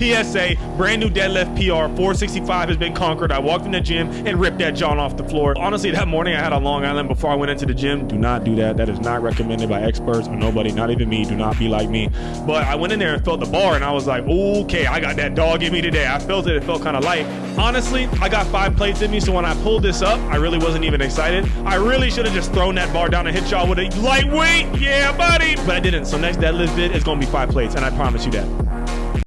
PSA, brand new deadlift PR, 465 has been conquered. I walked in the gym and ripped that John off the floor. Honestly, that morning I had a Long Island before I went into the gym. Do not do that. That is not recommended by experts or nobody, not even me. Do not be like me. But I went in there and felt the bar and I was like, okay, I got that dog in me today. I felt it. It felt kind of light. Honestly, I got five plates in me, so when I pulled this up, I really wasn't even excited. I really should have just thrown that bar down and hit y'all with a lightweight. Yeah, buddy. But I didn't. So next deadlift bit is going to be five plates, and I promise you that.